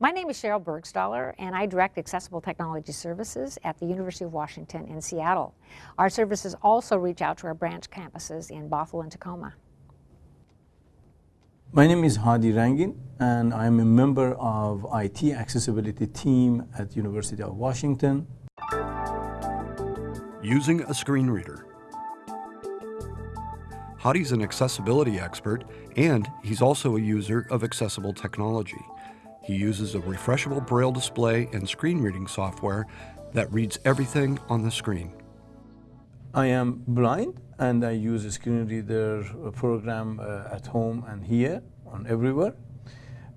My name is Sheryl Burgstahler, and I direct Accessible Technology Services at the University of Washington in Seattle. Our services also reach out to our branch campuses in Bothell and Tacoma. My name is Hadi Rangin, and I'm a member of IT accessibility team at University of Washington. Using a screen reader. Hadi's an accessibility expert, and he's also a user of accessible technology. He uses a refreshable braille display and screen reading software that reads everything on the screen. I am blind and I use a screen reader program uh, at home and here on everywhere.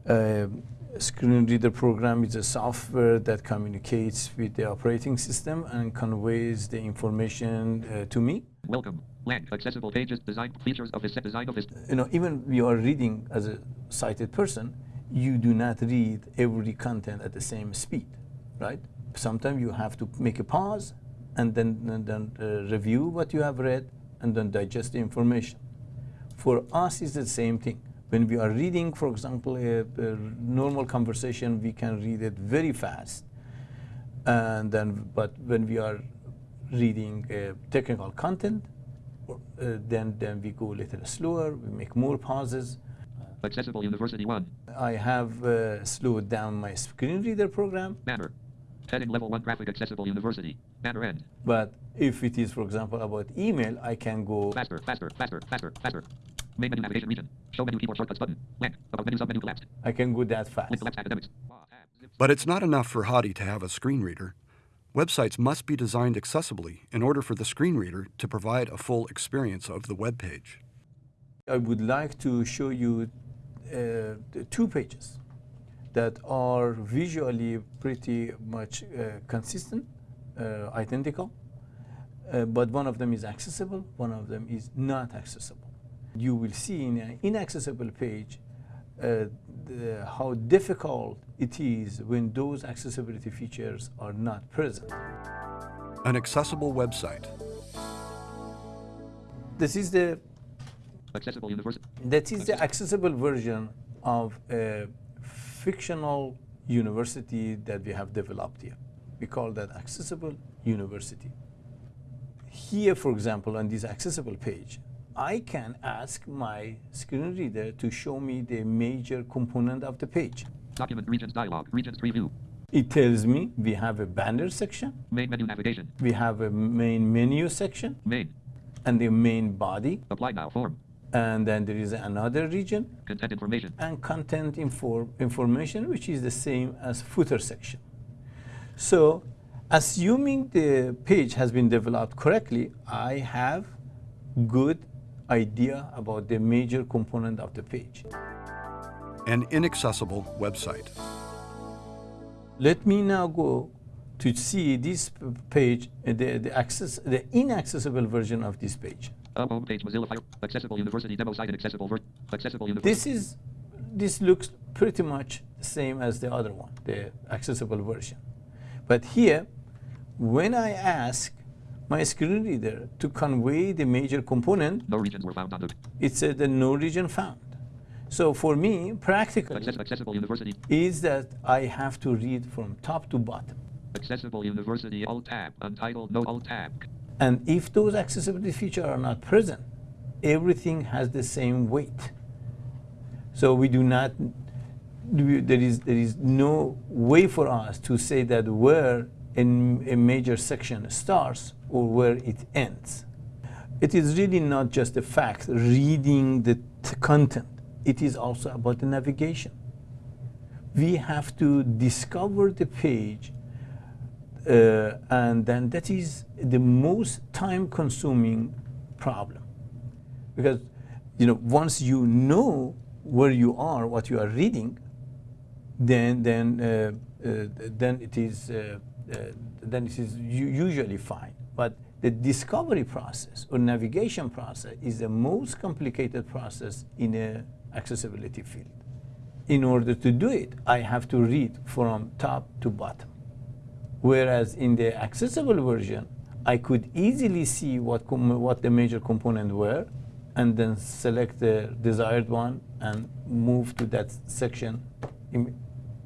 Uh, screen reader program is a software that communicates with the operating system and conveys the information uh, to me. Welcome. Blank. Accessible pages. Design features of this design of this. You know, even you are reading as a sighted person, you do not read every content at the same speed, right? Sometimes you have to make a pause and then, and then uh, review what you have read and then digest the information. For us, it's the same thing. When we are reading, for example, a, a normal conversation, we can read it very fast. And then, but when we are reading uh, technical content, uh, then, then we go a little slower, we make more pauses. Accessible University 1. I have uh, slowed down my screen reader program. Banner. Heading level 1 graphic accessible university. Banner end. But if it is, for example, about email, I can go Faster, faster, faster, faster, faster. Main menu navigation region. Show menu keyboard shortcuts button. Blank. About menu sub menu collapsed. I can go that fast. Link collapsed academics. But it's not enough for Hadi to have a screen reader. Websites must be designed accessibly in order for the screen reader to provide a full experience of the web page. I would like to show you two pages that are visually pretty much uh, consistent, uh, identical, uh, but one of them is accessible, one of them is not accessible. You will see in an inaccessible page uh, the, how difficult it is when those accessibility features are not present. An accessible website. This is the Accessible university. That is the accessible version of a fictional university that we have developed here. We call that accessible university. Here, for example, on this accessible page, I can ask my screen reader to show me the major component of the page. Document regions dialog. Regions preview. It tells me we have a banner section, Main menu navigation. we have a main menu section, Main. and the main body, Apply now form. And then there is another region, Content information. and content info information, which is the same as footer section. So, assuming the page has been developed correctly, I have good idea about the major component of the page. An inaccessible website. Let me now go to see this page, uh, the, the, access, the inaccessible version of this page. Home homepage Mozilla Fire. Accessible university demo site and accessible ver- Accessible university. This is, this looks pretty much the same as the other one, the accessible version. But here, when I ask my screen reader to convey the major component, No regions were found on the it said the no region found. So for me, practically, Access- accessible university. is that I have to read from top to bottom. Accessible university alt tab. Untitled no alt tab. And if those accessibility features are not present, everything has the same weight. So we do not, there is, there is no way for us to say that where a, a major section starts or where it ends. It is really not just the fact reading the content. It is also about the navigation. We have to discover the page uh, and then that is the most time consuming problem. Because you know once you know where you are what you are reading then then uh, uh, then it is uh, uh, then it is usually fine. But the discovery process or navigation process is the most complicated process in a accessibility field. In order to do it i have to read from top to bottom Whereas in the accessible version, I could easily see what, com- what the major components were and then select the desired one and move to that section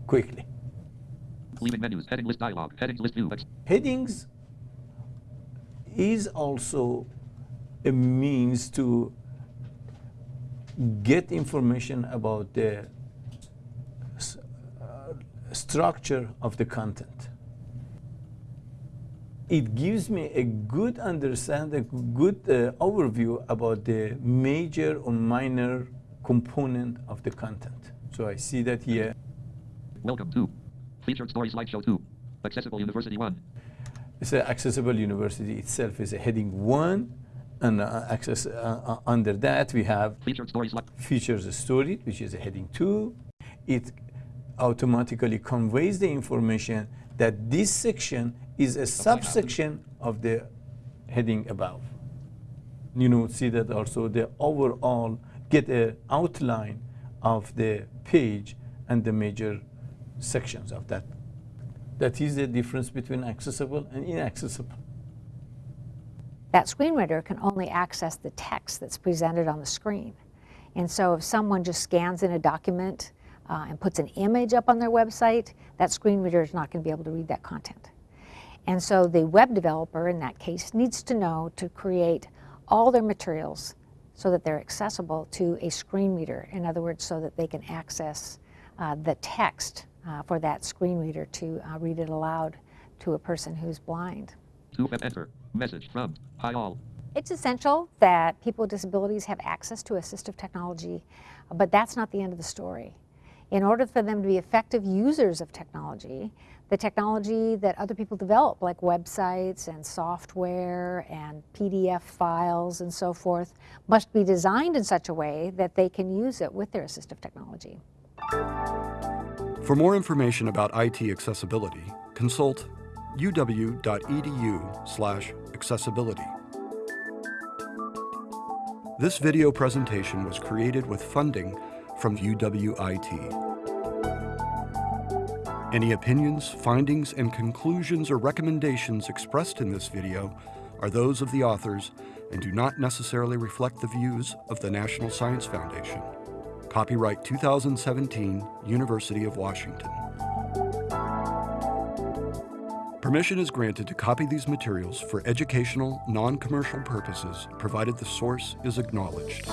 quickly. Leaving menus. Heading list dialog. Headings list view. Headings is also a means to get information about the s- uh, structure of the content. It gives me a good understanding, a good uh, overview about the major or minor component of the content. So I see that here. Welcome to. Featured story slideshow 2. Accessible University 1. It's a accessible university itself is a heading one, and uh, access uh, uh, under that we have Featured story slide. features story, which is a heading two. It automatically conveys the information that this section is a subsection of the heading above. You know, see that also the overall get a outline of the page and the major sections of that. That is the difference between accessible and inaccessible. That screen reader can only access the text that's presented on the screen. And so if someone just scans in a document uh, and puts an image up on their website, that screen reader is not going to be able to read that content. And so the web developer in that case needs to know to create all their materials so that they're accessible to a screen reader. In other words, so that they can access uh, the text uh, for that screen reader to uh, read it aloud to a person who's blind. 2 F enter. Message from. Hi all. It's essential that people with disabilities have access to assistive technology, but that's not the end of the story. In order for them to be effective users of technology, the technology that other people develop, like websites and software and PDF files and so forth, must be designed in such a way that they can use it with their assistive technology. For more information about IT accessibility, consult uw.edu slash accessibility. This video presentation was created with funding from UWIT. Any opinions, findings, and conclusions or recommendations expressed in this video are those of the authors and do not necessarily reflect the views of the National Science Foundation. Copyright 2017, University of Washington. Permission is granted to copy these materials for educational, non-commercial purposes, provided the source is acknowledged.